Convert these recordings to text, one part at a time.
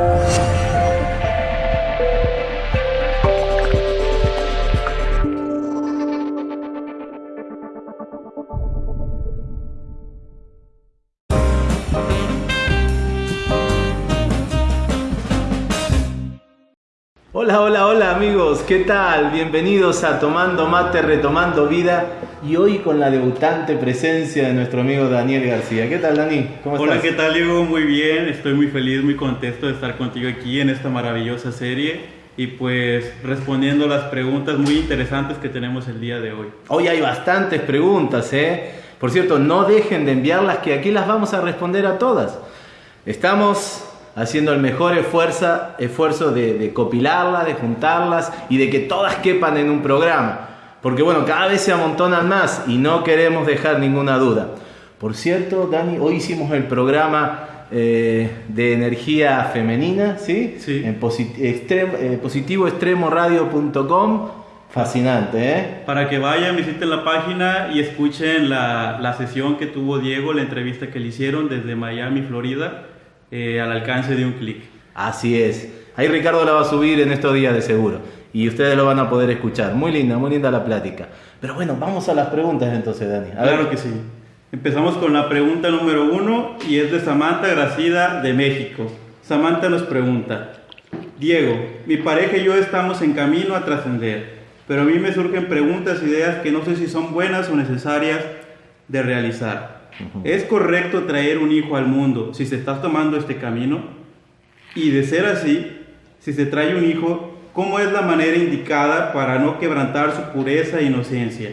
Bye. Hola, hola, hola amigos, ¿qué tal? Bienvenidos a Tomando Mate, Retomando Vida y hoy con la debutante presencia de nuestro amigo Daniel García. ¿Qué tal, Dani? ¿Cómo estás? Hola, ¿qué tal, Diego? Muy bien, estoy muy feliz, muy contento de estar contigo aquí en esta maravillosa serie y pues respondiendo las preguntas muy interesantes que tenemos el día de hoy. Hoy hay bastantes preguntas, ¿eh? Por cierto, no dejen de enviarlas que aquí las vamos a responder a todas. Estamos haciendo el mejor esfuerzo, esfuerzo de, de copilarlas, de juntarlas y de que todas quepan en un programa. Porque bueno, cada vez se amontonan más y no queremos dejar ninguna duda. Por cierto, Dani, hoy hicimos el programa eh, de energía femenina, ¿sí? Sí. En eh, positivoextremoradio.com. Fascinante, ¿eh? Para que vayan, visiten la página y escuchen la, la sesión que tuvo Diego, la entrevista que le hicieron desde Miami, Florida eh, al alcance de un clic. Así es. Ahí Ricardo la va a subir en estos días de seguro. Y ustedes lo van a poder escuchar. Muy linda, muy linda la plática. Pero bueno, vamos a las preguntas entonces, Dani. claro que sí. Empezamos con la pregunta número uno y es de Samantha Gracida de México. Samantha nos pregunta, Diego, mi pareja y yo estamos en camino a trascender, pero a mí me surgen preguntas, ideas que no sé si son buenas o necesarias de realizar. ¿Es correcto traer un hijo al mundo si se está tomando este camino? Y de ser así, si se trae un hijo, ¿cómo es la manera indicada para no quebrantar su pureza e inocencia?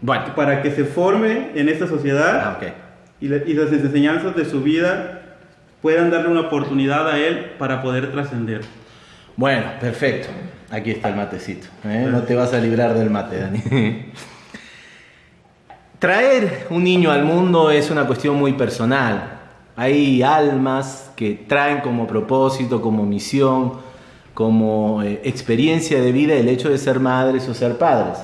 Bueno. Para que se forme en esta sociedad ah, okay. y, y las enseñanzas de su vida puedan darle una oportunidad a él para poder trascender. Bueno, perfecto. Aquí está el matecito. ¿eh? No te vas a librar del mate, Dani. Traer un niño al mundo es una cuestión muy personal. Hay almas que traen como propósito, como misión, como eh, experiencia de vida el hecho de ser madres o ser padres.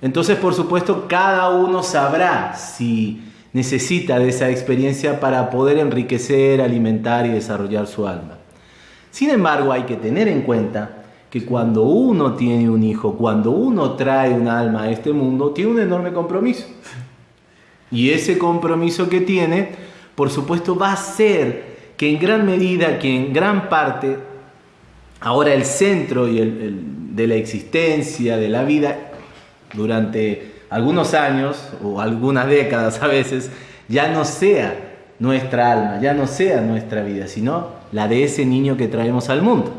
Entonces, por supuesto, cada uno sabrá si necesita de esa experiencia para poder enriquecer, alimentar y desarrollar su alma. Sin embargo, hay que tener en cuenta que cuando uno tiene un hijo, cuando uno trae un alma a este mundo, tiene un enorme compromiso. Y ese compromiso que tiene, por supuesto, va a ser que en gran medida, que en gran parte, ahora el centro y el, de la existencia, de la vida, durante algunos años o algunas décadas a veces, ya no sea nuestra alma, ya no sea nuestra vida, sino la de ese niño que traemos al mundo.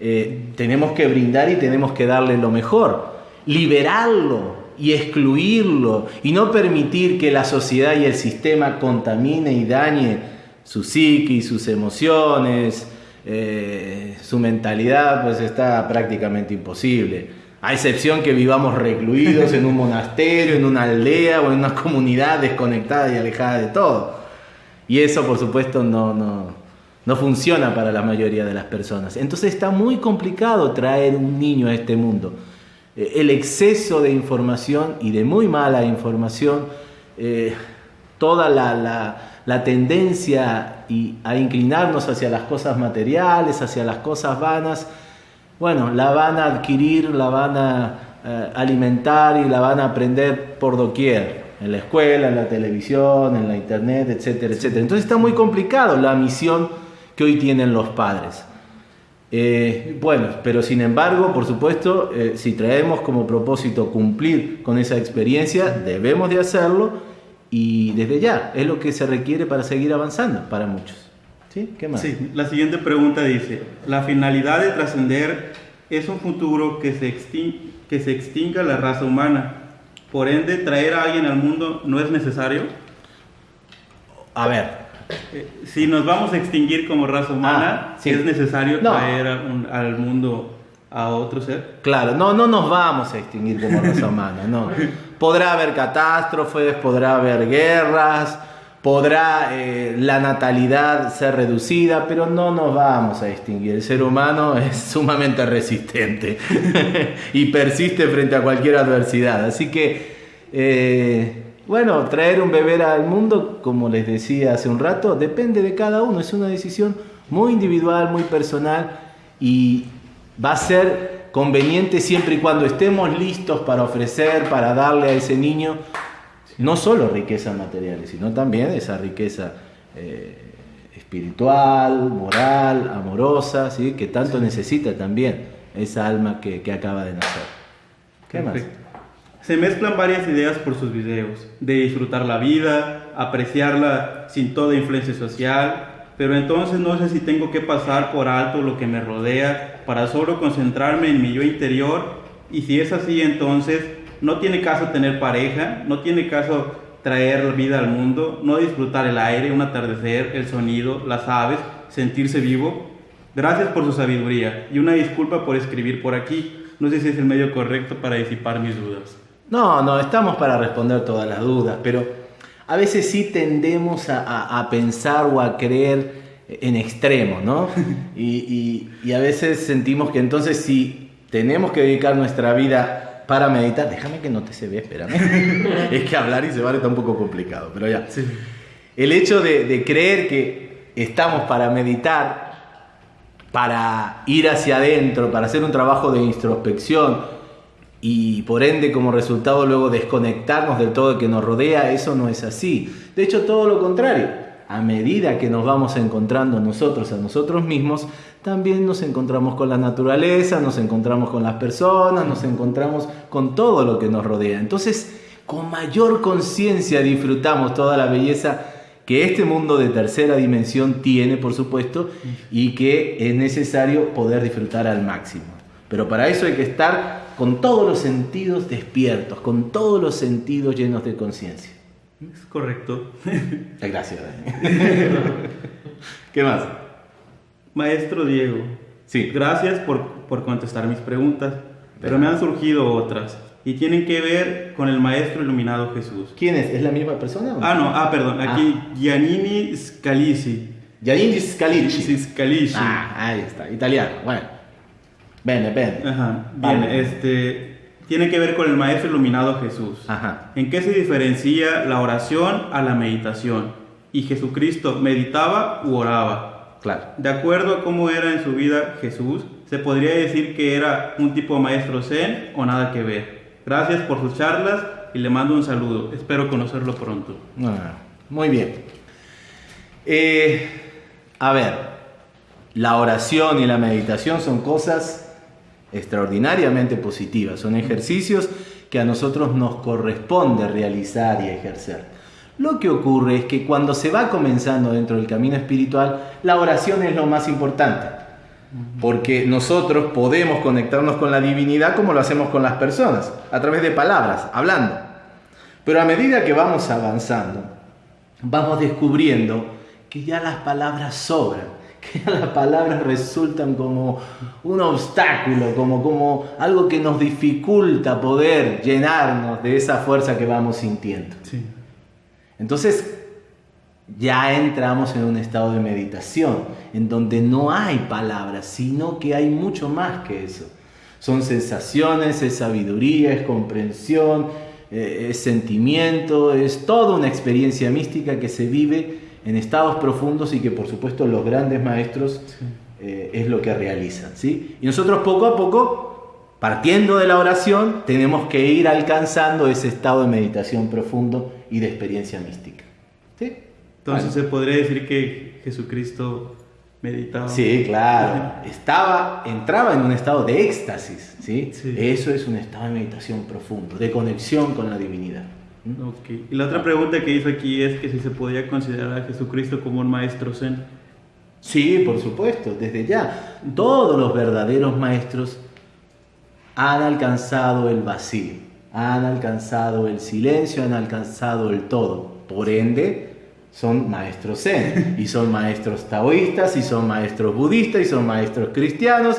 Eh, tenemos que brindar y tenemos que darle lo mejor, liberarlo y excluirlo y no permitir que la sociedad y el sistema contamine y dañe su psique, sus emociones, eh, su mentalidad, pues está prácticamente imposible. A excepción que vivamos recluidos en un monasterio, en una aldea o en una comunidad desconectada y alejada de todo. Y eso, por supuesto, no, no, no funciona para la mayoría de las personas. Entonces está muy complicado traer un niño a este mundo. Eh, el exceso de información y de muy mala información, eh, toda la, tendencia a inclinarnos hacia las cosas materiales, hacia las cosas vanas, bueno, la van a adquirir, la van a eh, alimentar y la van a aprender por doquier, en la escuela, en la televisión, en la internet, etcétera, etcétera. Entonces está muy complicado la misión que hoy tienen los padres. Eh, bueno, pero sin embargo, por supuesto, eh, si traemos como propósito cumplir con esa experiencia, debemos de hacerlo y desde ya es lo que se requiere para seguir avanzando para muchos. ¿Sí? ¿Qué más? Sí, la siguiente pregunta dice, la finalidad de trascender es un futuro que se, que se extinga la raza humana. Por ende, traer a alguien al mundo no es necesario. A ver, si nos vamos a extinguir como raza humana, ah, ¿es necesario traer al mundo a otro ser? Claro, no, no nos vamos a extinguir como raza humana, no. Podrá haber catástrofes, podrá haber guerras, podrá eh, la natalidad ser reducida, pero no nos vamos a extinguir. El ser humano es sumamente resistente y persiste frente a cualquier adversidad. Así que... Eh, bueno, traer un bebé al mundo, como les decía hace un rato, depende de cada uno, es una decisión muy individual, muy personal y va a ser conveniente siempre y cuando estemos listos para ofrecer, para darle a ese niño no solo riquezas materiales, sino también esa riqueza eh, espiritual, moral, amorosa, ¿sí? que tanto necesita también esa alma que, acaba de nacer. ¿Qué más? Se mezclan varias ideas por sus videos, de disfrutar la vida, apreciarla sin toda influencia social, pero entonces no sé si tengo que pasar por alto lo que me rodea para solo concentrarme en mi yo interior y si es así entonces no tiene caso tener pareja, no tiene caso traer vida al mundo, no disfrutar el aire, un atardecer, el sonido, las aves, sentirse vivo. Gracias por su sabiduría y una disculpa por escribir por aquí. No sé si es el medio correcto para disipar mis dudas. No, no, estamos para responder todas las dudas, pero a veces sí tendemos a, pensar o a creer en extremo, ¿no? Y, y, a veces sentimos que entonces si tenemos que dedicar nuestra vida para meditar, déjame que no te se ve, espérame. es que hablar y se vale está un poco complicado, pero ya. El hecho de, de creer que estamos para meditar, para ir hacia adentro, para hacer un trabajo de introspección y por ende como resultado luego desconectarnos del todo que nos rodea, eso no es así. De hecho, todo lo contrario a medida que nos vamos encontrando nosotros a nosotros mismos, también nos encontramos con la naturaleza, nos encontramos con las personas, nos encontramos con todo lo que nos rodea. Entonces, con mayor conciencia disfrutamos toda la belleza que este mundo de tercera dimensión tiene, por supuesto, y que es necesario poder disfrutar al máximo. Pero para eso hay que estar con todos los sentidos despiertos, con todos los sentidos llenos de conciencia. Es correcto. Gracias. ¿Qué más? Maestro Diego. Sí. Gracias por, por contestar mis preguntas, pero me han surgido otras y tienen que ver con el Maestro Iluminado Jesús. ¿Quién es? ¿Es la misma persona? Ah, no, ah, perdón, aquí ah. Giannini Scalisi. Giannini Scalisi. Scalisi. Ah, ahí está, italiano, bueno. Bene, bene. Ajá, bien, este tiene que ver con el Maestro Iluminado Jesús. ¿En qué se diferencia la oración a la meditación? ¿Y Jesucristo meditaba u oraba? Claro. De acuerdo a cómo era en su vida Jesús, se podría decir que era un tipo de maestro zen o nada que ver. Gracias por sus charlas y le mando un saludo. Espero conocerlo pronto. Ah, muy bien. Eh, a ver, la oración y la meditación son cosas extraordinariamente positivas. Son ejercicios que a nosotros nos corresponde realizar y ejercer. Lo que ocurre es que cuando se va comenzando dentro del camino espiritual, la oración es lo más importante. Porque nosotros podemos conectarnos con la divinidad como lo hacemos con las personas, a través de palabras, hablando. Pero a medida que vamos avanzando, vamos descubriendo que ya las palabras sobran que las palabras resultan como un obstáculo, como, como algo que nos dificulta poder llenarnos de esa fuerza que vamos sintiendo. Entonces, ya entramos en un estado de meditación, en donde no hay palabras, sino que hay mucho más que eso. Son sensaciones, es sabiduría, es comprensión, eh, es sentimiento, es toda una experiencia mística que se vive en estados profundos y que por supuesto los grandes maestros eh, es lo que realizan. ¿sí? Y nosotros poco a poco, partiendo de la oración, tenemos que ir alcanzando ese estado de meditación profundo y de experiencia mística. ¿sí? Entonces se podría decir que Jesucristo meditaba. Sí, claro. Estaba, entraba en un estado de éxtasis. ¿sí? Eso es un estado de meditación profundo, de conexión con la divinidad. Okay. Y la otra pregunta que hizo aquí es que si se podía considerar a Jesucristo como un maestro zen. Sí, por supuesto, desde ya. Todos los verdaderos maestros han alcanzado el vacío, han alcanzado el silencio, han alcanzado el todo. Por ende, son maestros zen, y son maestros taoístas, y son maestros budistas, y son maestros cristianos,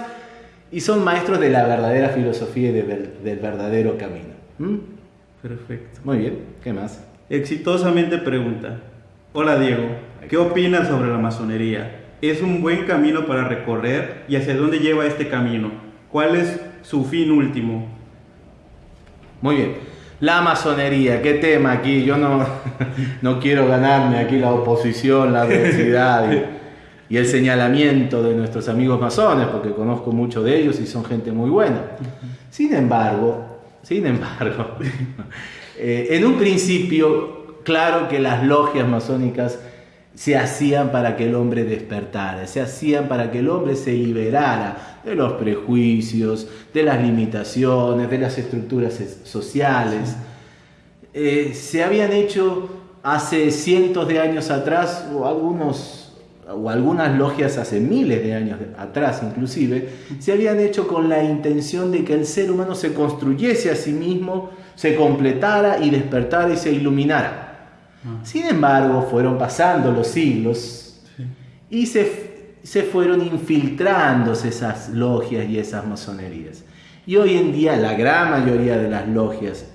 y son maestros de la verdadera filosofía y del verdadero camino. Perfecto. Muy bien, ¿qué más? Exitosamente pregunta. Hola Diego, ¿qué opinas sobre la masonería? ¿Es un buen camino para recorrer y hacia dónde lleva este camino? ¿Cuál es su fin último? Muy bien. La masonería, qué tema aquí. Yo no, no quiero ganarme aquí la oposición, la adversidad y el señalamiento de nuestros amigos masones, porque conozco muchos de ellos y son gente muy buena. Sin embargo, sin embargo, eh, en un principio, claro que las logias masónicas se hacían para que el hombre despertara, se hacían para que el hombre se liberara de los prejuicios, de las limitaciones, de las estructuras sociales. Eh, se habían hecho hace cientos de años atrás, o algunos o algunas logias hace miles de años atrás inclusive, se habían hecho con la intención de que el ser humano se construyese a sí mismo, se completara y despertara y se iluminara. Ah. Sin embargo, fueron pasando los siglos y se, se fueron infiltrándose esas logias y esas masonerías. Y hoy en día la gran mayoría de las logias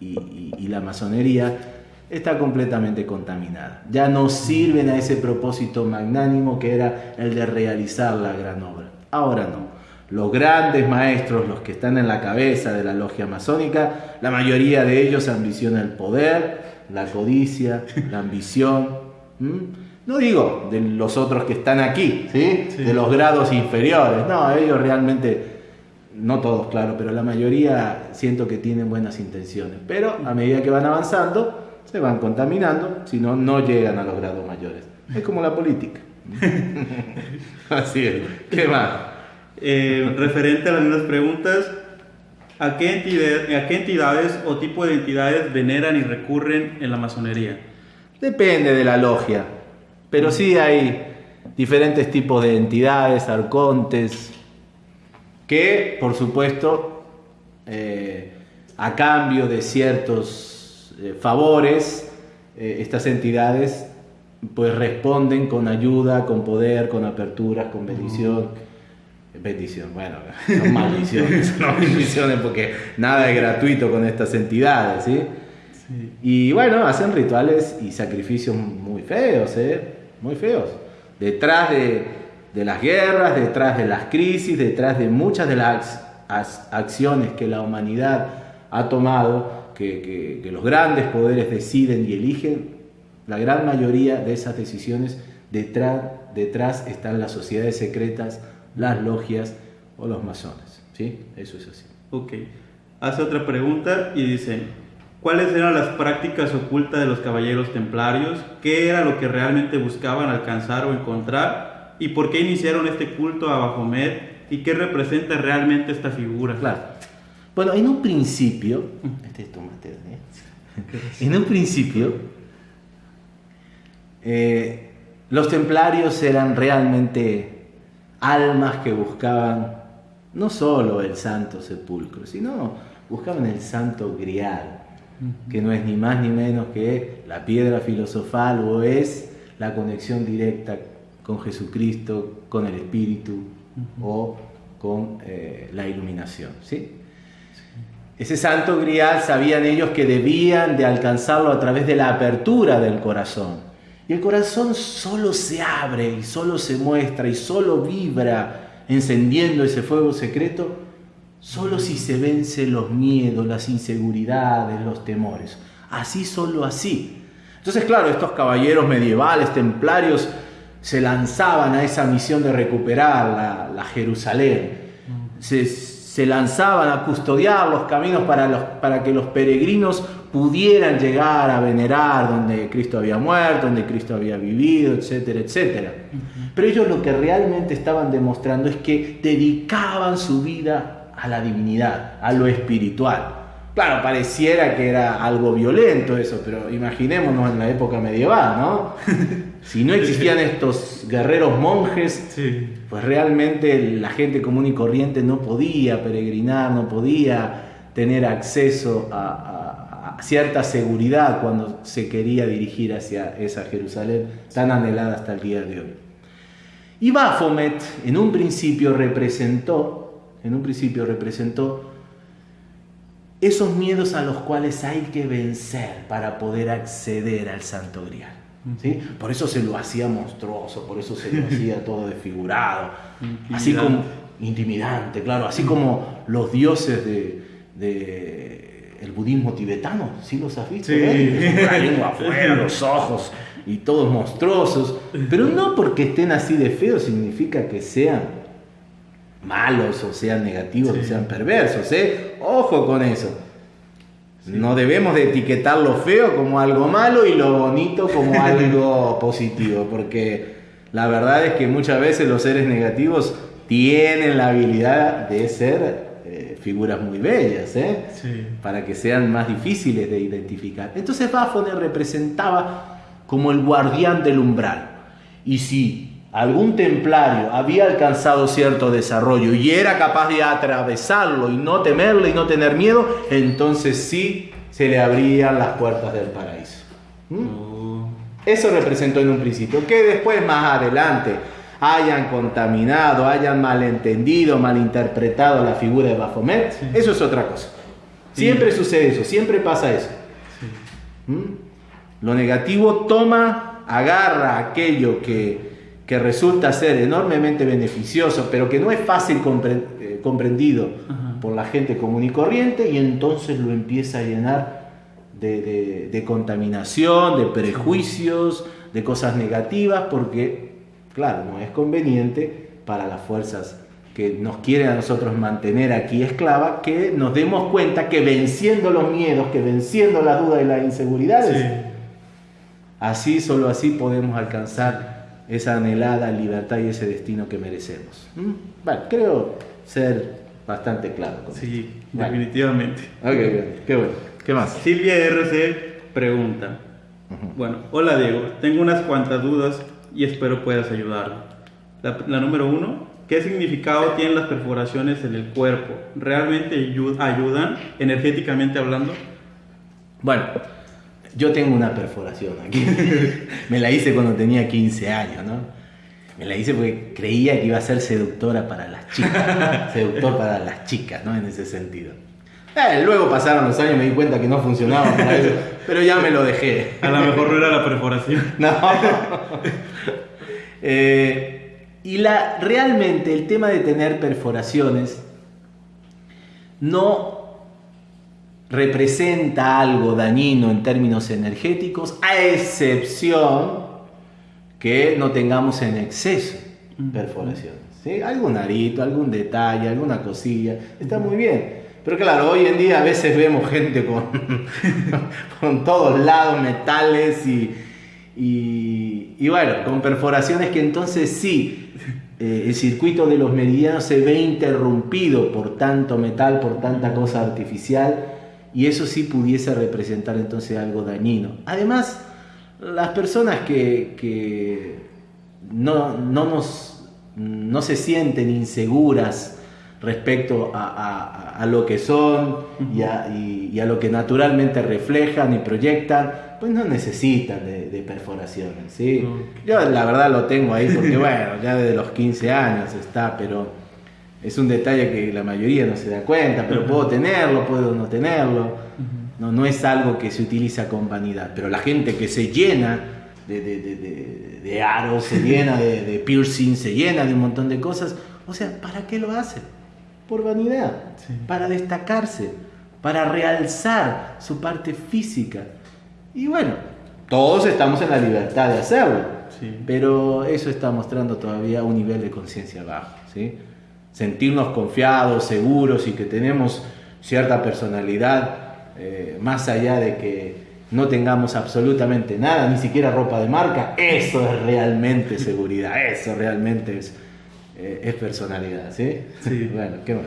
y, la masonería está completamente contaminada. Ya no sirven a ese propósito magnánimo que era el de realizar la gran obra. Ahora no. Los grandes maestros, los que están en la cabeza de la logia masónica, la mayoría de ellos ambicionan el poder, la codicia, la ambición. No digo de los otros que están aquí, ¿sí? de los grados inferiores. No, ellos realmente no todos, claro, pero la mayoría siento que tienen buenas intenciones. Pero a medida que van avanzando, se van contaminando, si no, no llegan a los grados mayores. Es como la política. Así es. ¿Qué más? Eh, referente a las mismas preguntas, ¿a qué, ¿a qué entidades o tipo de entidades veneran y recurren en la masonería? Depende de la logia, pero sí hay diferentes tipos de entidades, arcontes, que por supuesto eh, a cambio de ciertos eh, favores, eh, estas entidades pues responden con ayuda, con poder, con aperturas, con bendición. Bendición, bueno, son maldiciones, no bendiciones porque nada es gratuito con estas entidades, ¿sí? Y bueno, hacen rituales y sacrificios muy feos, ¿eh? Muy feos. Detrás de, de las guerras, detrás de las crisis, detrás de muchas de las acciones que la humanidad ha tomado, que, los grandes poderes deciden y eligen, la gran mayoría de esas decisiones detrás, detrás están las sociedades secretas, las logias o los masones. ¿Sí? Eso es así. Ok. Hace otra pregunta y dice, ¿cuáles eran las prácticas ocultas de los caballeros templarios? ¿Qué era lo que realmente buscaban alcanzar o encontrar? y por qué iniciaron este culto a Bajomet y qué representa realmente esta figura. Claro. Bueno, en un principio, este es tu ¿eh? en un principio, eh, los templarios eran realmente almas que buscaban no solo el santo sepulcro, sino buscaban el santo grial, que no es ni más ni menos que la piedra filosofal o es la conexión directa con Jesucristo, con el Espíritu o con eh, la iluminación. ¿sí? Ese santo grial sabían ellos que debían de alcanzarlo a través de la apertura del corazón. Y el corazón solo se abre y solo se muestra y solo vibra encendiendo ese fuego secreto, solo si se vence los miedos, las inseguridades, los temores. Así, solo así. Entonces, claro, estos caballeros medievales, templarios, se lanzaban a esa misión de recuperar la, Jerusalén. Se, lanzaban a custodiar los caminos para, los, para que los peregrinos pudieran llegar a venerar donde Cristo había muerto, donde Cristo había vivido, etcétera, etcétera. Pero ellos lo que realmente estaban demostrando es que dedicaban su vida a la divinidad, a lo espiritual. Claro, pareciera que era algo violento eso, pero imaginémonos en la época medieval, ¿no? Si no existían estos guerreros monjes, pues realmente la gente común y corriente no podía peregrinar, no podía tener acceso a, cierta seguridad cuando se quería dirigir hacia esa Jerusalén tan anhelada hasta el día de hoy. Y Baphomet en un principio representó, en un principio representó esos miedos a los cuales hay que vencer para poder acceder al Santo Grial. ¿Sí? Por eso se lo hacía monstruoso, por eso se lo hacía todo desfigurado, así como intimidante, claro, así como los dioses de, el budismo tibetano, ¿sí los has visto? Sí. La lengua afuera, los ojos y todos monstruosos, pero no porque estén así de feos significa que sean malos o sean negativos o sean perversos, ¿eh? Ojo con eso. No debemos de etiquetar lo feo como algo malo y lo bonito como algo positivo, porque la verdad es que muchas veces los seres negativos tienen la habilidad de ser eh, figuras muy bellas, ¿eh? para que sean más difíciles de identificar. Entonces Baphomet representaba como el guardián del umbral. Y si algún templario había alcanzado cierto desarrollo y era capaz de atravesarlo y no temerle y no tener miedo, entonces sí se le abrían las puertas del paraíso. ¿Mm? Oh. Eso representó en un principio. Que después, más adelante, hayan contaminado, hayan malentendido, malinterpretado la figura de Baphomet, eso es otra cosa. Siempre sucede eso, siempre pasa eso. ¿Mm? Lo negativo toma, agarra aquello que, resulta ser enormemente beneficioso, pero que no es fácil eh, comprendido por la gente común y corriente, y entonces lo empieza a llenar de, de contaminación, de prejuicios, de cosas negativas, porque Claro, no es conveniente para las fuerzas que nos quieren a nosotros mantener aquí esclava, que nos demos cuenta que venciendo los miedos, que venciendo las dudas y las inseguridades, así, solo así podemos alcanzar esa anhelada libertad y ese destino que merecemos. ¿Mm? Bueno, creo ser bastante claro. sí, definitivamente. Ok, qué bueno. ¿Qué más? Silvia RC pregunta. Bueno, hola Diego, tengo unas cuantas dudas y espero puedas ayudarlo. La, número uno, ¿qué significado tienen las perforaciones en el cuerpo? ¿Realmente ayudan energéticamente hablando? Bueno, yo tengo una perforación aquí. Me la hice cuando tenía 15 años, ¿no? Me la hice porque creía que iba a ser seductora para las chicas, seductor para las chicas, ¿no? En ese sentido. Eh, luego pasaron los años y me di cuenta que no funcionaba para eso, pero ya me lo dejé. A lo mejor no era la perforación. No. Eh, y la, realmente el tema de tener perforaciones no representa algo dañino en términos energéticos, a excepción que no tengamos en exceso perforaciones. ¿sí? Algún arito, algún detalle, alguna cosilla, está muy bien. Pero claro, hoy en día a veces vemos gente con, con todos lados metales y, y, bueno, con perforaciones que entonces sí, eh, el circuito de los meridianos se ve interrumpido por tanto metal, por tanta cosa artificial, y eso sí pudiese representar entonces algo dañino. Además, las personas que, no, no, nos, no se sienten inseguras, respecto a, lo que son y a, lo que naturalmente reflejan y proyectan, pues no necesitan de, perforaciones. ¿sí? Yo la verdad lo tengo ahí porque, bueno, ya desde los 15 años está, pero es un detalle que la mayoría no se da cuenta, pero puedo tenerlo, puedo no tenerlo. No, no es algo que se utiliza con vanidad, pero la gente que se llena de, de aros, se llena de, piercing, se llena de un montón de cosas, o sea, ¿para qué lo hace? por vanidad, para destacarse, para realzar su parte física. Y bueno, todos estamos en la libertad de hacerlo, pero eso está mostrando todavía un nivel de conciencia bajo. ¿sí? Sentirnos confiados, seguros y que tenemos cierta personalidad, eh, más allá de que no tengamos absolutamente nada, ni siquiera ropa de marca, eso es realmente seguridad, eso realmente es eh, es personalidad, ¿sí? Sí. bueno, ¿qué más?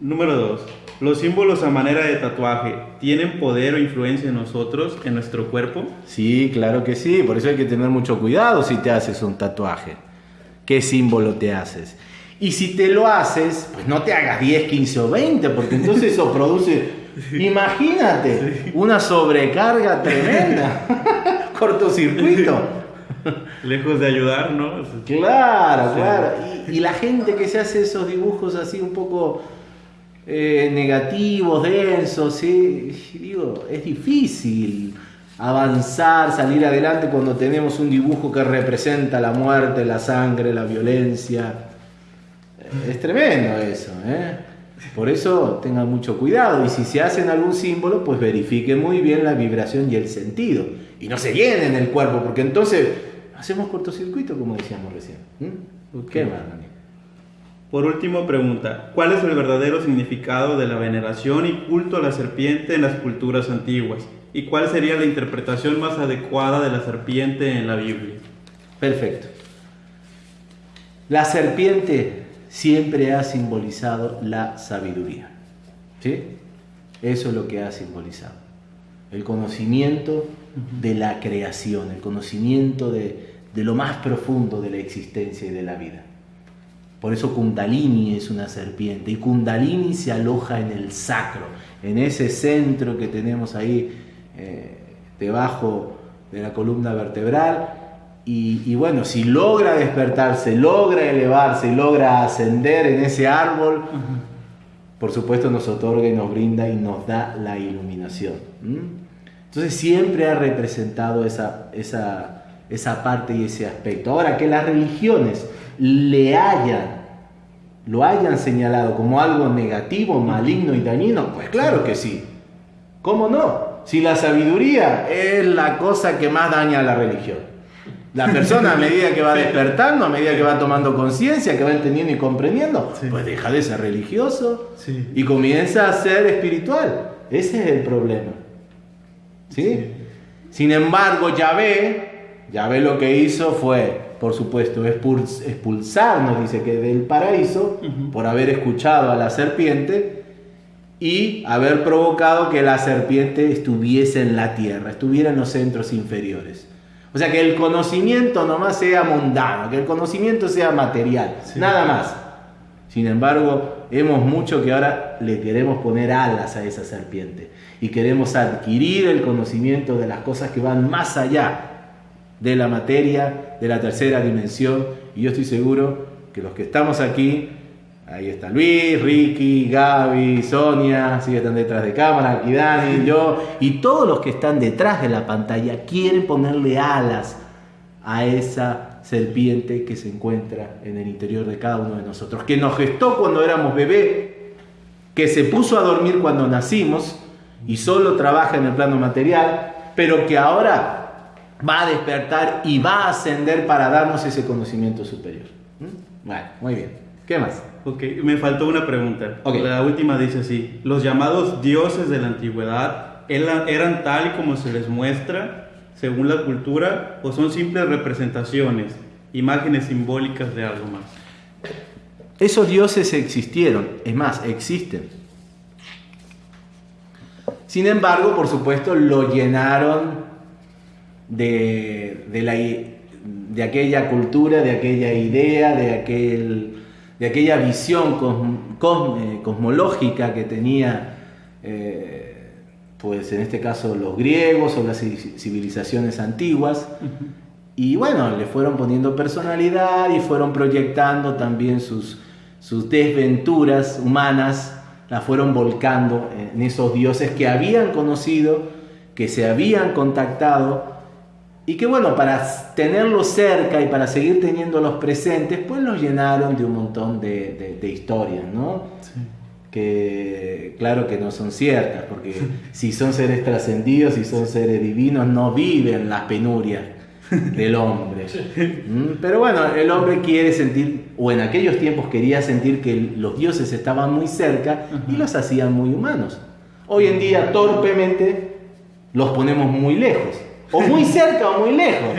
Número dos. ¿Los símbolos a manera de tatuaje tienen poder o influencia en nosotros, en nuestro cuerpo? Sí, claro que sí. Por eso hay que tener mucho cuidado si te haces un tatuaje. ¿Qué símbolo te haces? Y si te lo haces, pues no te hagas 10, 15 o 20, porque entonces eso produce, imagínate, una sobrecarga tremenda, cortocircuito. Lejos de ayudar, ¿no? Claro, claro. Y, la gente que se hace esos dibujos así un poco eh, negativos, densos, ¿sí? digo, es difícil avanzar, salir adelante cuando tenemos un dibujo que representa la muerte, la sangre, la violencia. Es tremendo eso, ¿eh? Por eso tengan mucho cuidado y si se hacen algún símbolo, pues verifiquen muy bien la vibración y el sentido y no se llenen el cuerpo, porque entonces hacemos cortocircuito, como decíamos recién. ¿Qué más, Daniel? Por último, pregunta, ¿cuál es el verdadero significado de la veneración y culto a la serpiente en las culturas antiguas? ¿Y cuál sería la interpretación más adecuada de la serpiente en la Biblia? Perfecto. La serpiente siempre ha simbolizado la sabiduría. ¿Sí? Eso es lo que ha simbolizado. El conocimiento de la creación, el conocimiento de, de lo más profundo de la existencia y de la vida. Por eso Kundalini es una serpiente y Kundalini se aloja en el sacro, en ese centro que tenemos ahí eh, debajo de la columna vertebral. Y, bueno, si logra despertarse, logra elevarse, logra ascender en ese árbol, por supuesto nos otorga y nos brinda y nos da la iluminación. Entonces siempre ha representado esa, esa, esa parte y ese aspecto. Ahora, que las religiones le hayan, lo hayan señalado como algo negativo, maligno y dañino, pues claro que sí. ¿Cómo no? Si la sabiduría es la cosa que más daña a la religión. La persona a medida que va despertando, a medida que va tomando conciencia, que va entendiendo y comprendiendo, pues deja de ser religioso y comienza a ser espiritual. Ese es el problema. ¿Sí? Sin embargo, Yahvé, Yahvé lo que hizo fue por supuesto, expulsarnos, dice que del paraíso, por haber escuchado a la serpiente y haber provocado que la serpiente estuviese en la tierra, estuviera en los centros inferiores. O sea, que el conocimiento nomás sea mundano, que el conocimiento sea material, nada más. Sin embargo, hemos mucho que ahora le queremos poner alas a esa serpiente y queremos adquirir el conocimiento de las cosas que van más allá de la materia, de la tercera dimensión. Y yo estoy seguro que los que estamos aquí, ahí está Luis, Ricky, Gaby, Sonia, sí están detrás de cámara, aquí Dani, yo, y todos los que están detrás de la pantalla quieren ponerle alas a esa serpiente que se encuentra en el interior de cada uno de nosotros, que nos gestó cuando éramos bebé, que se puso a dormir cuando nacimos y solo trabaja en el plano material, pero que ahora va a despertar y va a ascender para darnos ese conocimiento superior. ¿Mm? Bueno, muy bien. ¿Qué más? Ok, me faltó una pregunta. La última dice así, los llamados dioses de la antigüedad eran tal y como se les muestra según la cultura o son simples representaciones, imágenes simbólicas de algo más. Esos dioses existieron, es más, existen. Sin embargo, por supuesto, lo llenaron de, la, de aquella cultura, de aquella idea, de, aquel, de aquella visión eh, cosmológica que tenía, eh, pues en este caso los griegos o las civilizaciones antiguas. Y bueno, le fueron poniendo personalidad y fueron proyectando también sus, sus desventuras humanas, las fueron volcando en esos dioses que habían conocido, que se habían contactado y que bueno, para tenerlos cerca y para seguir teniéndolos presentes, pues los llenaron de un montón de, historias, ¿no? Que claro que no son ciertas, porque si son seres trascendidos, si son seres divinos, no viven las penurias del hombre. ¿Mm? Pero bueno, el hombre quiere sentir, o en aquellos tiempos quería sentir que los dioses estaban muy cerca y los hacían muy humanos. Hoy en día torpemente los ponemos muy lejos o muy cerca o muy lejos.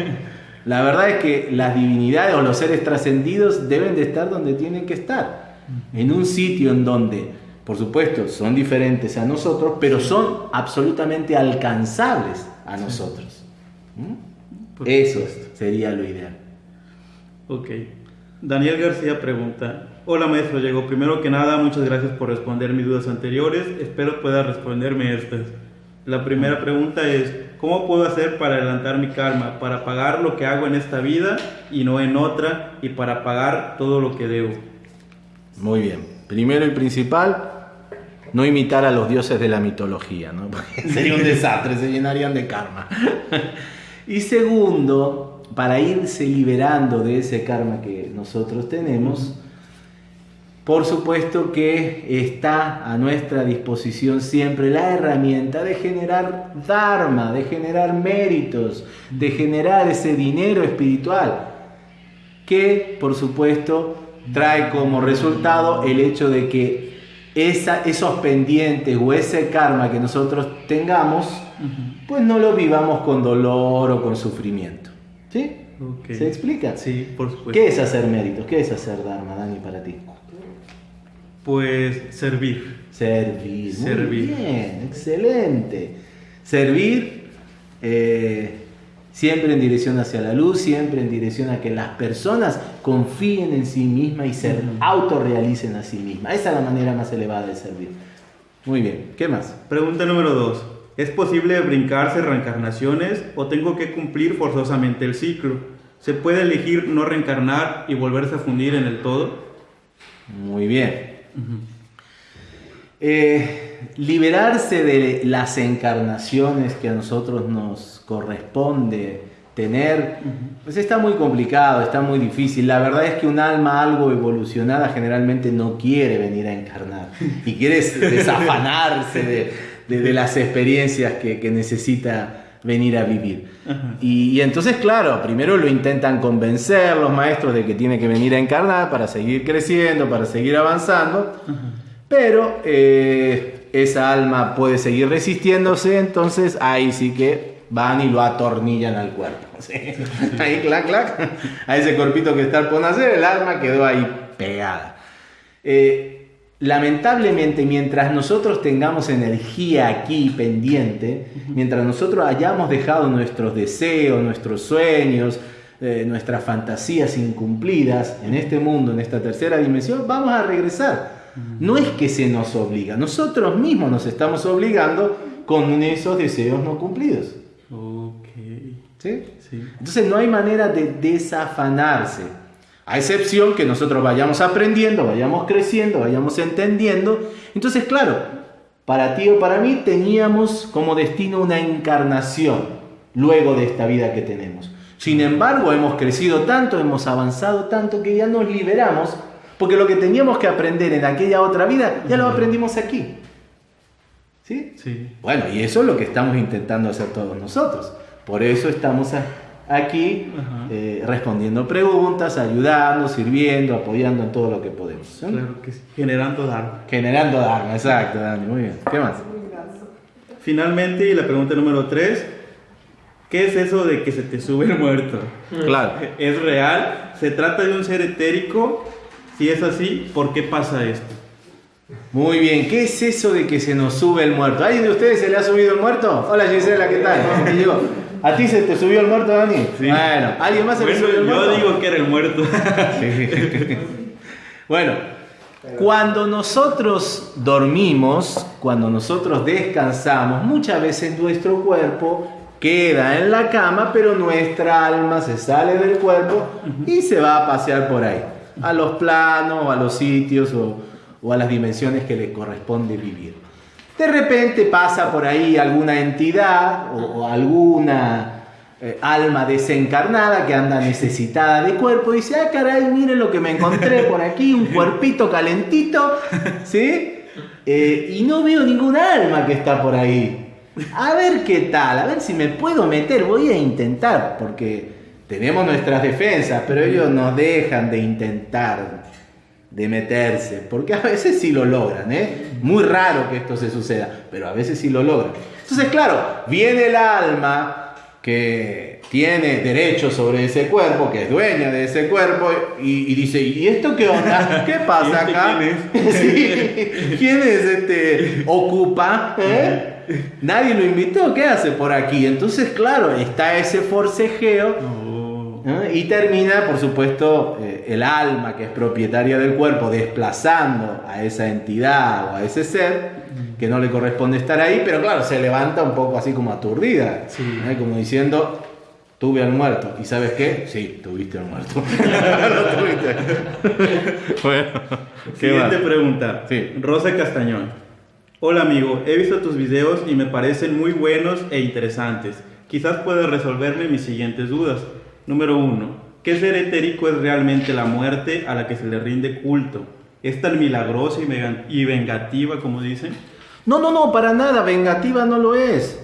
La verdad es que las divinidades o los seres trascendidos deben de estar donde tienen que estar. En un sitio en donde, por supuesto, son diferentes a nosotros, pero son absolutamente alcanzables a nosotros. ¿Mm? Eso sería lo ideal. Ok. Daniel García pregunta, hola maestro Diego, primero que nada muchas gracias por responder mis dudas anteriores, espero pueda responderme estas. La primera pregunta es, ¿cómo puedo hacer para adelantar mi karma? Para pagar lo que hago en esta vida y no en otra y para pagar todo lo que debo. Muy bien. Primero y principal, no imitar a los dioses de la mitología, ¿no? sería un desastre, se llenarían de karma. y segundo, para irse liberando de ese karma que nosotros tenemos, por supuesto que está a nuestra disposición siempre la herramienta de generar dharma, de generar méritos, de generar ese dinero espiritual, que por supuesto trae como resultado el hecho de que esa, esos pendientes o ese karma que nosotros tengamos, pues no lo vivamos con dolor o con sufrimiento. ¿Sí? ¿Se explica? Sí, por supuesto. ¿Qué es hacer méritos? ¿Qué es hacer Dharma, Dani, para ti? Pues servir. Servir. Servir. Muy bien, excelente. Servir eh, siempre en dirección hacia la luz, siempre en dirección a que las personas confíen en sí mismas y se autorrealicen a sí mismas. Esa es la manera más elevada de servir. Muy bien, ¿qué más? Pregunta número dos. ¿Es posible brincarse reencarnaciones o tengo que cumplir forzosamente el ciclo? ¿Se puede elegir no reencarnar y volverse a fundir en el todo? Muy bien. Eh, liberarse de las encarnaciones que a nosotros nos corresponde tener, pues está muy complicado, está muy difícil. La verdad es que un alma algo evolucionada generalmente no quiere venir a encarnar y quiere desafanarse de, las experiencias que, necesita venir a vivir. Y, entonces, claro, primero lo intentan convencer los maestros de que tiene que venir a encarnar para seguir creciendo, para seguir avanzando. Pero eh, esa alma puede seguir resistiéndose, entonces ahí sí que van y lo atornillan al cuerpo. Ahí, clac, clac, a ese cuerpito que está por nacer, el alma quedó ahí pegada. Eh, lamentablemente, mientras nosotros tengamos energía aquí pendiente, mientras nosotros hayamos dejado nuestros deseos, nuestros sueños, eh, nuestras fantasías incumplidas en este mundo, en esta tercera dimensión, vamos a regresar no es que se nos obliga, nosotros mismos nos estamos obligando con esos deseos no cumplidos. Ok. ¿Sí? Entonces no hay manera de desafanarse, a excepción que nosotros vayamos aprendiendo, vayamos creciendo, vayamos entendiendo. Entonces, claro, para ti o para mí teníamos como destino una encarnación luego de esta vida que tenemos. Sin embargo, hemos crecido tanto, hemos avanzado tanto que ya nos liberamos porque lo que teníamos que aprender en aquella otra vida, ya lo aprendimos aquí. ¿Sí? Sí. Bueno, y eso es lo que estamos intentando hacer todos nosotros. Por eso estamos aquí eh, respondiendo preguntas, ayudando, sirviendo, apoyando en todo lo que podemos. Claro que sí. Generando Dharma. Generando Dharma, exacto, Dani. Muy bien. ¿Qué más? Finalmente, la pregunta número 3. ¿Qué es eso de que se te sube el muerto? Claro. ¿Es real? ¿Se trata de un ser etérico? Si es así, ¿por qué pasa esto? Muy bien, ¿qué es eso de que se nos sube el muerto? ¿Alguien de ustedes se le ha subido el muerto? Hola Gisela, ¿qué tal? ¿A ti se te subió el muerto, Dani? Sí. Bueno, ¿alguien más se le subió el muerto? Yo digo que era el muerto. bueno, cuando nosotros dormimos, cuando nosotros descansamos, muchas veces nuestro cuerpo queda en la cama, pero nuestra alma se sale del cuerpo y se va a pasear por ahí a los planos, a los sitios o, a las dimensiones que le corresponde vivir. De repente pasa por ahí alguna entidad o, alguna eh, alma desencarnada que anda necesitada de cuerpo y dice, ah, caray, miren lo que me encontré por aquí, un cuerpito calentito, ¿sí? Eh, y no veo ninguna alma que está por ahí. A ver qué tal, a ver si me puedo meter, voy a intentar, porque tenemos nuestras defensas, pero ellos nos dejan de intentar, de meterse, porque a veces sí lo logran, ¿eh? Muy raro que esto se suceda, pero a veces sí lo logran. Entonces, claro, viene el alma que tiene derecho sobre ese cuerpo, que es dueña de ese cuerpo, y, dice, ¿y esto qué onda? ¿Qué pasa este acá? ¿Quién es? ¿Quién es este? ¿Ocupa? ¿Eh? Nadie lo invitó, ¿qué hace por aquí? Entonces, claro, está ese forcejeo. Y termina, por supuesto, eh, el alma que es propietaria del cuerpo desplazando a esa entidad o a ese ser que no le corresponde estar ahí, pero claro, se levanta un poco así como aturdida, como diciendo, tuve al muerto. ¿Y sabes qué? Sí, tuviste al muerto. bueno, Siguiente pregunta. Rosa Castañón. Hola amigo, he visto tus videos y me parecen muy buenos e interesantes. Quizás puedas resolverme mis siguientes dudas. Número uno, ¿qué ser etérico es realmente la muerte a la que se le rinde culto? ¿Es tan milagrosa y vengativa como dicen? No, no, no, para nada, vengativa no lo es.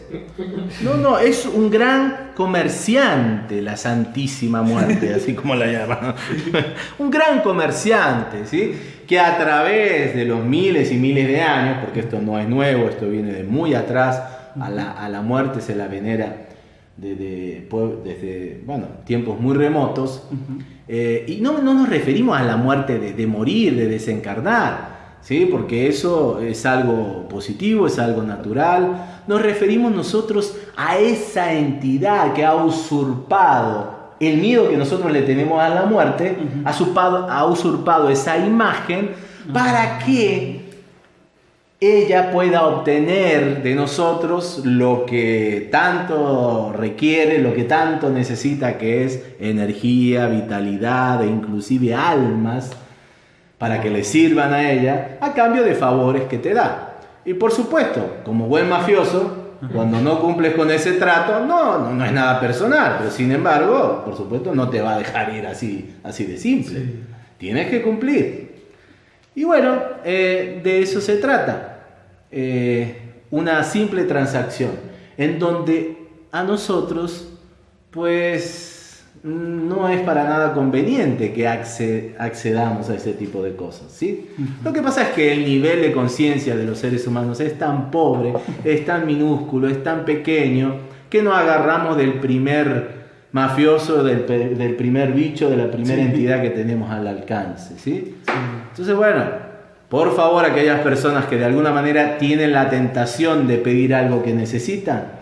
No, no, es un gran comerciante, la Santísima Muerte, así como la llaman. un gran comerciante, ¿sí? Que a través de los miles y miles de años, porque esto no es nuevo, esto viene de muy atrás, a la, muerte se la venera desde, desde bueno, tiempos muy remotos. Eh, y no, no, nos referimos a la muerte de, de morir, de desencarnar ¿sí? porque eso es algo positivo, es algo natural. Nos referimos nosotros a esa entidad que ha usurpado el miedo que nosotros le tenemos a la muerte, ha, usurpado, esa imagen para que ella pueda obtener de nosotros lo que tanto requiere, lo que tanto necesita, que es energía, vitalidad e inclusive almas para que le sirvan a ella a cambio de favores que te da. Y por supuesto, como buen mafioso, cuando no cumples con ese trato, no, no, es nada personal, pero sin embargo, por supuesto, no te va a dejar ir así, así de simple. Tienes que cumplir. Y bueno, eh, de eso se trata. Eh, una simple transacción en donde a nosotros, pues, no es para nada conveniente que accedamos a ese tipo de cosas. ¿sí? Lo que pasa es que el nivel de conciencia de los seres humanos es tan pobre, es tan minúsculo, es tan pequeño, que no agarramos del primer mafioso, del, primer bicho, de la primera entidad que tenemos al alcance. ¿sí? Entonces, bueno, por favor, aquellas personas que de alguna manera tienen la tentación de pedir algo que necesitan,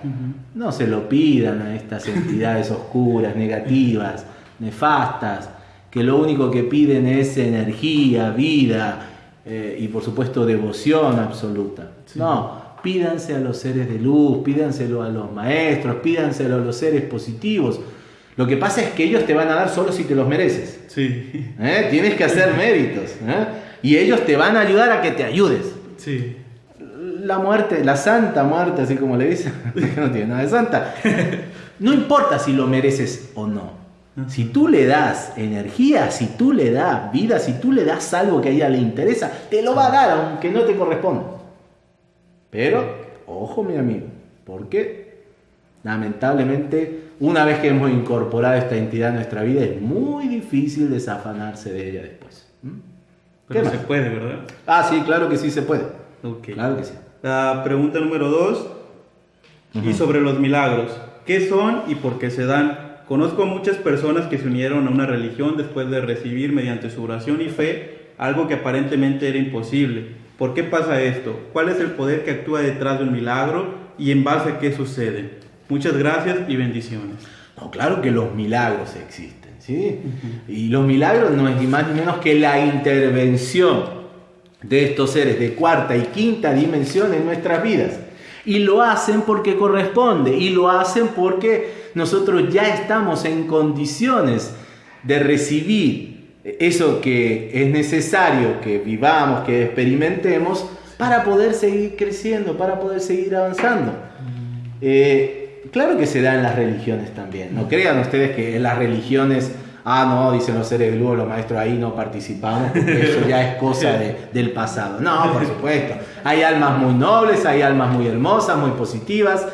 no se lo pidan a estas entidades oscuras, negativas, nefastas, que lo único que piden es energía, vida eh, y por supuesto devoción absoluta. No, pídanse a los seres de luz, pídanselo a los maestros, pídanselo a los seres positivos. Lo que pasa es que ellos te van a dar solo si te los mereces. Sí. ¿Eh? Tienes que hacer méritos. ¿eh? Y ellos te van a ayudar a que te ayudes. Sí. La muerte, la santa muerte, así como le dicen, no tiene nada de santa. No importa si lo mereces o no. Si tú le das energía, si tú le das vida, si tú le das algo que a ella le interesa, te lo va a dar aunque no te corresponda. Pero, ojo mi amigo, porque lamentablemente una vez que hemos incorporado esta entidad en nuestra vida es muy difícil desafanarse de ella después. Pero se puede, ¿verdad? Ah, sí, claro que sí se puede. Okay. Claro que sí. La pregunta número dos, y sobre los milagros. ¿Qué son y por qué se dan? Conozco a muchas personas que se unieron a una religión después de recibir mediante su oración y fe algo que aparentemente era imposible. ¿Por qué pasa esto? ¿Cuál es el poder que actúa detrás de un milagro y en base a qué sucede? Muchas gracias y bendiciones. No, claro que los milagros existen. ¿Sí? Y los milagros no es ni más ni menos que la intervención de estos seres de cuarta y quinta dimensión en nuestras vidas. Y lo hacen porque corresponde, y lo hacen porque nosotros ya estamos en condiciones de recibir eso que es necesario que vivamos, que experimentemos, para poder seguir creciendo, para poder seguir avanzando. Eh, claro que se da en las religiones también. No crean ustedes que en las religiones, ah, no, dicen los seres luz, los maestros ahí no participamos, porque eso ya es cosa del pasado. No, por supuesto. Hay almas muy nobles, hay almas muy hermosas, muy positivas,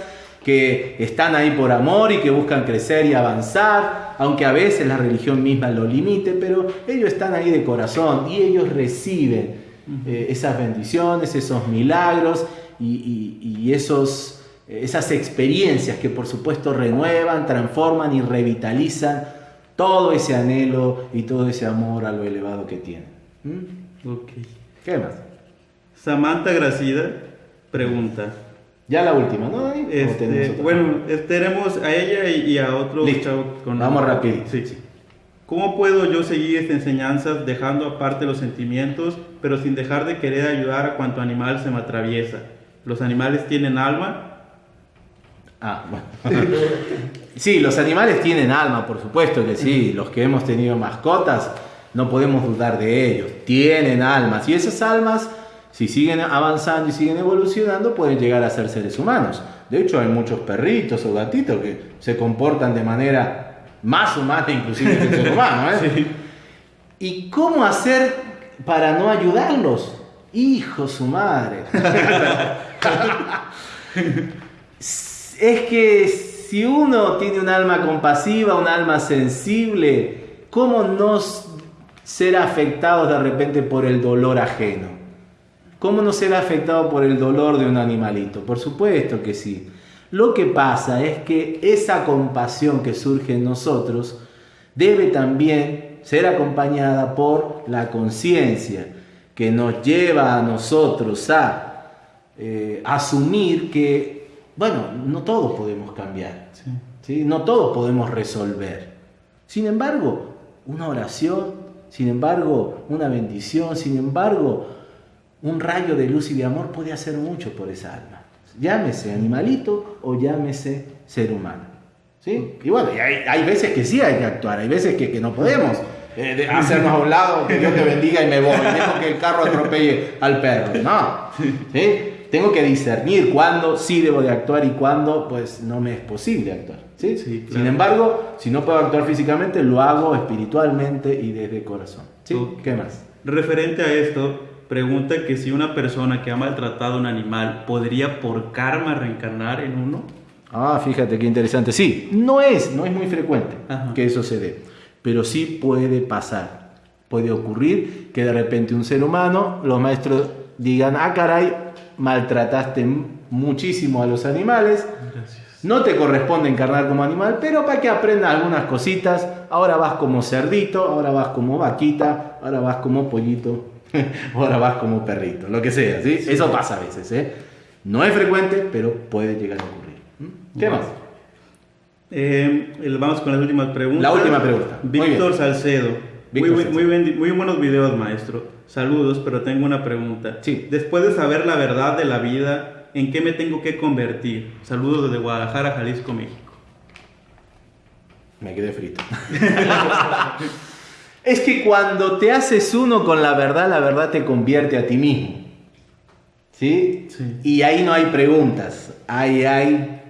que están ahí por amor y que buscan crecer y avanzar, aunque a veces la religión misma lo limite, pero ellos están ahí de corazón y ellos reciben eh, esas bendiciones, esos milagros y esos esas experiencias que por supuesto renuevan, transforman y revitalizan todo ese anhelo y todo ese amor a lo elevado que tienen. ¿Mm? ¿Qué más? Samantha Gracida pregunta. Ya la última, ¿no? Este, bueno, tenemos a ella y, a otro Con Vamos rápido. Sí. sí. ¿Cómo puedo yo seguir estas enseñanzas dejando aparte los sentimientos, pero sin dejar de querer ayudar a cuanto animal se me atraviesa? ¿Los animales tienen alma? Ah, bueno. sí, los animales tienen alma, por supuesto que sí. Los que hemos tenido mascotas, no podemos dudar de ellos. Tienen almas. Y esas almas, si siguen avanzando y siguen evolucionando, pueden llegar a ser seres humanos. De hecho, hay muchos perritos o gatitos que se comportan de manera más humana inclusive que el ser humano. ¿eh? ¿Y cómo hacer para no ayudarlos. Hijo su madre. es que si uno tiene un alma compasiva, un alma sensible, ¿cómo no ser afectado de repente por el dolor ajeno? ¿Cómo no ser afectado por el dolor de un animalito? Por supuesto que sí. Lo que pasa es que esa compasión que surge en nosotros debe también ser acompañada por la conciencia que nos lleva a nosotros a eh, asumir que, bueno, no todos podemos cambiar, sí. no todos podemos resolver. Sin embargo, una oración, sin embargo, una bendición, sin embargo, un rayo de luz y de amor puede hacer mucho por esa alma. Llámese animalito o llámese ser humano. ¿sí? Y bueno, hay, veces que sí hay que actuar, hay veces que, que no podemos eh, hacernos a un lado, que Dios te bendiga y me voy, dejo que el carro atropelle al perro. No, ¿sí? Tengo que discernir cuándo sí debo de actuar y cuándo pues no me es posible actuar. ¿sí? Sin embargo, si no puedo actuar físicamente, lo hago espiritualmente y desde corazón. ¿sí? ¿Qué más? Referente a esto, pregunta que si una persona que ha maltratado a un animal podría por karma reencarnar en uno. Ah, fíjate qué interesante. Sí, no es, no es muy frecuente que eso se dé pero sí puede pasar. Puede ocurrir que de repente un ser humano, los maestros digan, ah, caray, maltrataste muchísimo a los animales, no te corresponde encarnar como animal, pero para que aprendas algunas cositas, ahora vas como cerdito, ahora vas como vaquita, ahora vas como pollito, ahora vas como perrito, lo que sea, ¿sí? Eso pasa a veces, ¿eh? No es frecuente, pero puede llegar a ocurrir. ¿Mm? ¿Qué más? Eh, vamos con las últimas preguntas. La última pregunta. Víctor Salcedo. Muy, Muy, buenos videos, maestro. Saludos, pero tengo una pregunta. Sí. Después de saber la verdad de la vida, ¿en qué me tengo que convertir? Saludos desde Guadalajara, Jalisco, México. Me quedé frito. es que cuando te haces uno con la verdad, la verdad te convierte a ti mismo. ¿Sí? sí. Y ahí no hay preguntas. Ahí hay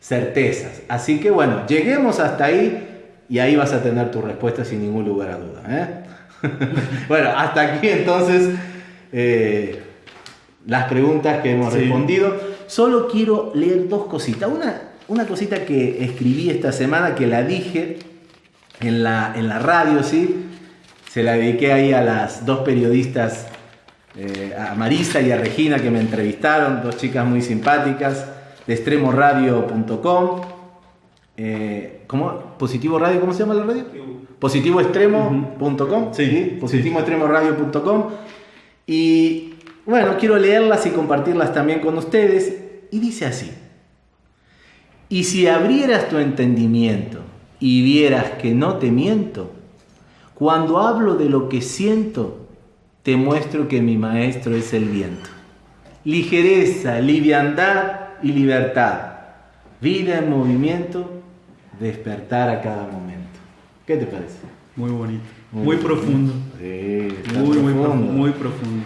certezas. Así que bueno, lleguemos hasta ahí y ahí vas a tener tu respuesta sin ningún lugar a duda. ¿eh? bueno, hasta aquí entonces eh, las preguntas que hemos respondido. Solo quiero leer dos cositas. Una, una cosita que escribí esta semana, que la dije en la, en la radio, ¿sí? Se la dediqué ahí a las dos periodistas, eh, a Marisa y a Regina, que me entrevistaron, dos chicas muy simpáticas de extremoradio.com. Eh, ¿Cómo? ¿Positivo Radio? ¿Cómo se llama la radio? Positivoextremo.com. Sí, positivoextremoradio.com. Y bueno, quiero leerlas y compartirlas también con ustedes. Y dice así. Y si abrieras tu entendimiento y vieras que no te miento, cuando hablo de lo que siento, te muestro que mi maestro es el viento. Ligereza, liviandad y libertad. Vida en movimiento, despertar a cada momento. ¿Qué te parece? Muy bonito. Muy, profundo. Sí, muy, profundo. muy profundo.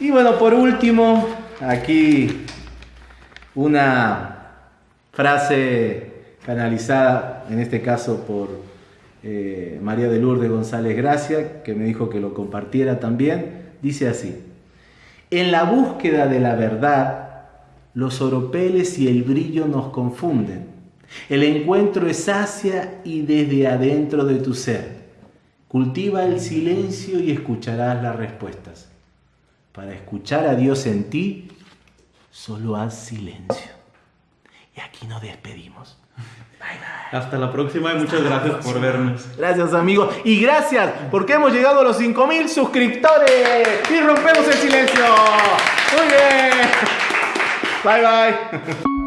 Y bueno, por último, aquí una frase canalizada, en este caso por eh, María de Lourdes González Gracia, que me dijo que lo compartiera también, dice así, en la búsqueda de la verdad, los oropeles y el brillo nos confunden. El encuentro es hacia y desde adentro de tu ser. Cultiva el silencio y escucharás las respuestas. Para escuchar a Dios en ti, solo haz silencio. Y aquí nos despedimos. Bye, bye. Hasta la próxima y muchas gracias por vernos. Gracias amigos. Y gracias porque hemos llegado a los 5.000 suscriptores. Y rompemos el silencio. Muy bien. Bye bye.